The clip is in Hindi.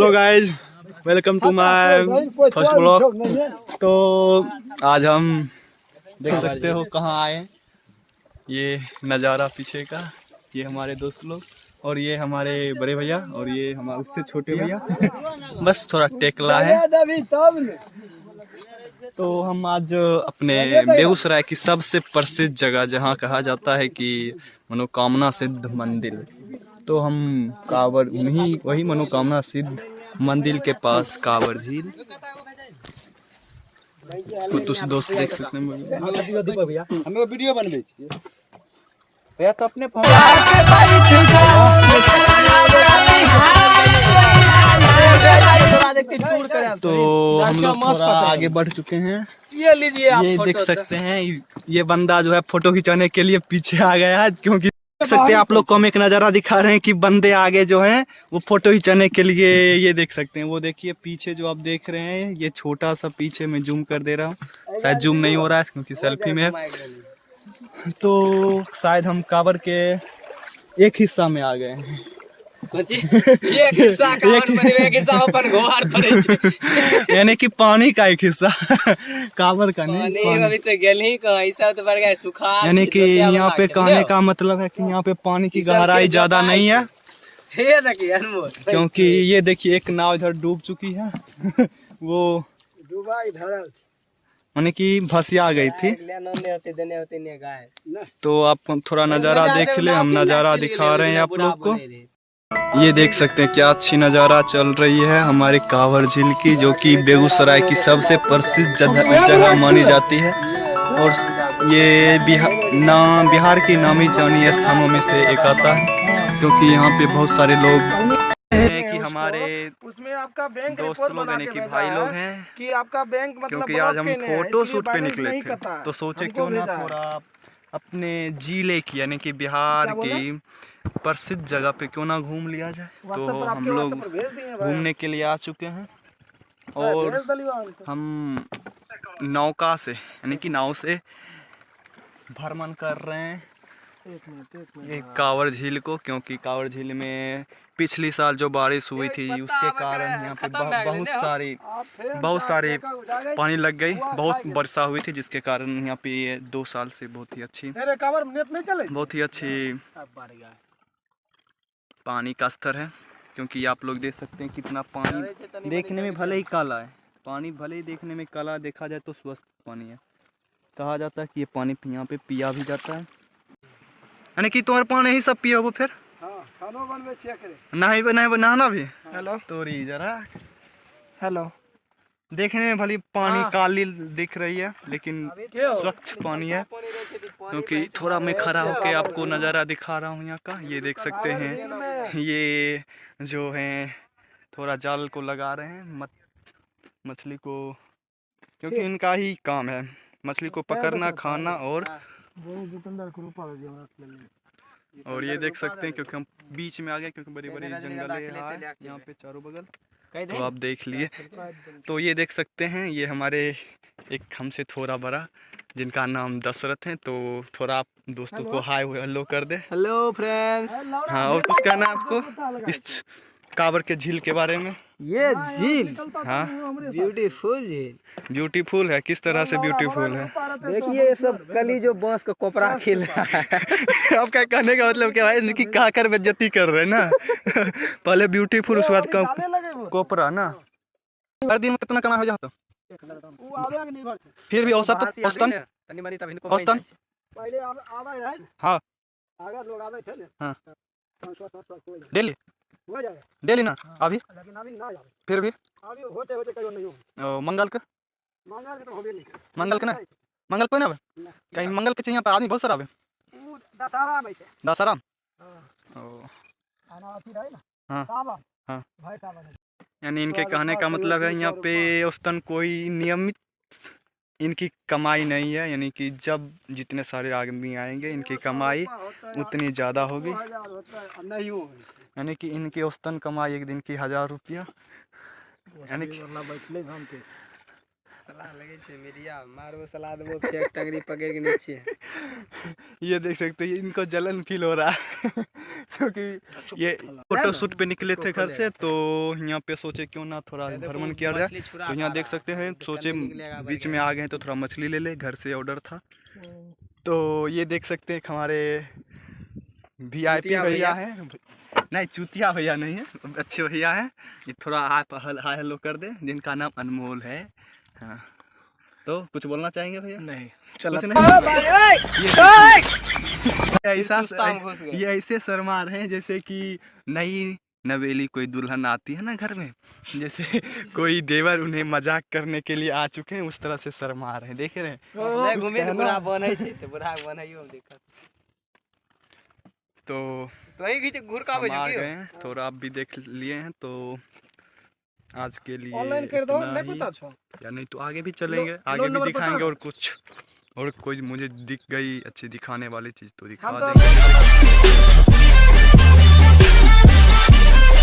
Hello guys welcome to my first blog तो आज हम देख सकते हो कहाँ आए ये नज़ारा पीछे का, ये हमारे दोस्त लोग, और ये हमारे बड़े भैया, और ये हमारे उससे छोटे भैया। बस थोड़ा टेकला है। तो हम आज अपने बेगूसराय की सबसे प्रसिद्ध जगह, जहाँ कहा जाता है कि मनोकामना सिद्ध मंदिर। तो हम कांवर उन्हीं वही मनोकामना सिद्ध मंदिर के पास कांवर झील। कुछ दोस्त देख सकते हैं हमें वीडियो बनबै भैया तो अपने तो हम लोग थोड़ा आगे बढ़ चुके हैं। ये लीजिए आप ये देख सकते हैं ये बंदा जो है फ़ोटो खिंचाने के लिए पीछे आ गया है क्योंकि देख सकते हैं आप लोग को हम एक नज़ारा दिखा रहे हैं कि बंदे आगे जो हैं वो फ़ोटो खिंचाने के लिए ये देख सकते हैं। वो देखिए पीछे जो आप देख रहे हैं ये छोटा सा पीछे में जूम कर दे रहा हूँ। शायद जूम नहीं हो रहा है क्योंकि सेल्फी में। तो शायद हम कावर के एक हिस्सा में आ गए हैं। यानी कि पानी का एक हिस्सा काबर का नहीं अभी तो गेल ही कहाँ ई तो बढ़ गया सुखा यानी कि यहाँ पे कहने का मतलब है कि यहाँ पे पानी की गहराई ज़्यादा नहीं है। ये क्योंकि ये देखिए एक नाव इधर डूब चुकी है। वो डूबा इधर यानी कि भसिया गई थी। तो आप थोड़ा नज़ारा देख ले हम नज़ारा दिखा रहे हैं आप लोग को। ये देख सकते हैं क्या अच्छी नज़ारा चल रही है हमारे कांवर झील की जो कि बेगूसराय की सबसे प्रसिद्ध जगह जगह मानी जाती है। और ये बिहार ना बिहार की नामी जानी स्थानों में से एक आता है क्योंकि यहाँ पे बहुत सारे लोग कि हमारे उसमें आपका बैंक दोस्त लोग यानी कि भाई लोग हैं। कि आपका बैंक मतलब क्योंकि आज हम फ़ोटो शूट पे निकले थे तो सोचे क्यों ना थोड़ा अपने ज़िले की यानी कि बिहार की प्रसिद्ध जगह पे क्यों ना घूम लिया जाए तो हम लोग। घूमने के लिए आ चुके हैं और। हम नौका से यानी कि नाव से भ्रमण कर रहे हैं एक मिनट एक मिनट ये कांवर झील को क्योंकि कांवर झील में पिछली साल जो बारिश हुई थी उसके कारण यहाँ पे बहुत सारी बहुत सारी पानी लग गई बहुत वर्षा हुई थी जिसके कारण यहाँ पे ये दो साल से बहुत ही अच्छी मेरे कवर नेट नहीं चले? बहुत ही अच्छी पानी का स्तर है क्योंकि आप लोग देख सकते हैं कितना पानी देखने में भले ही काला है पानी भले ही देखने में काला देखा जाए तो स्वस्थ पानी है। कहा जाता है कि ये पानी यहाँ पे पिया भी जाता है। यानी कि तुम्हारे पानी ही सब पिया वो फिर? हाँ खानो बनवे छिया करे नहाई नहीं नहाना भी? हेलो। तोरी जरा। हेलो। देखने में भली पानी हाँ। काली दिख रही है लेकिन स्वच्छ पानी है। क्योंकि थोड़ा मैं खड़ा होके आपको नज़ारा दिखा रहा हूँ यहाँ का। ये देख सकते हैं। ये जो है थोड़ा जाल को लगा रहे हैं मत मछली को क्योंकि इनका ही काम है। मछली को पकड़ना खाना और वो जितेंद्र को रूपा दे और ये देख सकते हैं क्योंकि हम बीच में आ गए क्योंकि बड़ी बड़ी जंगल है यहाँ पे चारों बगल। तो आप देख लिए। तो ये देख सकते हैं ये हमारे एक हमसे थोड़ा बड़ा जिनका नाम दशरथ है तो थोड़ा आप दोस्तों को हाय हेलो कर दे। हेलो फ्रेंड्स हाँ और कुछ कहना आपको इस काबर के झील के बारे में? ये झील। हाँ। ब्यूटीफुल झील। ब्यूटीफुल है। किस तरह से ब्यूटीफुल है? देखिए ये सब कली जो बाँस का कोपरा खिल रहा है। आपका कहने का मतलब क्या है इनकी कहा कर बेज्जती कर रहे हैं ना? पहले ब्यूटीफुल उसके बाद कम कोपरा ना? हर दिन में कितना कमाई हो जाता फिर भी औसत औसतन? तनी मनी तब इनको औसतन? पहले आवे आवे रहे हाँ। आगे लोग आवे थे ने? हाँ। डेली? हो जाए। डेली ना हाँ। अभी। लेकिन अभी ना जावे फिर भी? अभी होते होते कहियो नहीं हो ओ, मंगल के? मांगा के तो होबे नहीं। मंगल के ना? मंगल कोई ना आवे कहीं मंगल के चाहिए यहाँ पे आदमी बहुत सारा आवे दशहरा में छै दशहरा हाँ। ओ। आना अथी रहे ना? हाँ। सावन। हाँ। भाई सावन यानी इनके कहने का मतलब है यहाँ पे औसतन कोई नियमित इनकी कमाई नहीं है यानी कि जब जितने सारे आदमी आएँगे इनकी कमाई उतनी ज़्यादा होगी। नहीं यानी कि इनकी औसतन कमाई एक दिन की हज़ार रुपया। यानी कि बैठले शांति सलाह लगे छे मीडिया मारो सलाह देबो फेक टंगरी पकड़ के नीचे। ये देख सकते हैं इनको जलन फील हो रहा है। क्योंकि ये फ़ोटो शूट पे निकले थे घर से तो यहाँ पे सोचे क्यों ना थोड़ा भ्रमण किया जाए। तो यहाँ देख सकते हैं सोचे बीच में आ गए तो थोड़ा मछली ले ले घर से ऑर्डर था। तो ये देख सकते हैं हमारे वी आई पी चूतिया भैया है। नहीं चूतिया भैया नहीं है अच्छे भैया हैं। ये थोड़ा हाय हाय हेलो कर दे जिनका नाम अनमोल है। हाँ। तो कुछ बोलना चाहेंगे भैया? नहीं चलो। नहीं? ये ऐसा। ये ऐसे शर्मा रहे हैं जैसे कि नई नवेली कोई दुल्हन आती है ना घर में जैसे कोई देवर उन्हें मज़ाक करने के लिए आ चुके हैं उस तरह से शर्मा रहे हैं। देख रहे हैं? घीच घूर का गए हैं थोड़ा आप भी देख लिए हैं तो आज के लिए ऑनलाइन कर दो नहीं पता छो या नहीं तो आगे भी चलेंगे लो- आगे लो भी दिखाएँगे और कुछ और कोई मुझे दिख गई अच्छी दिखाने वाली चीज़ तो दिखा तो देंगे।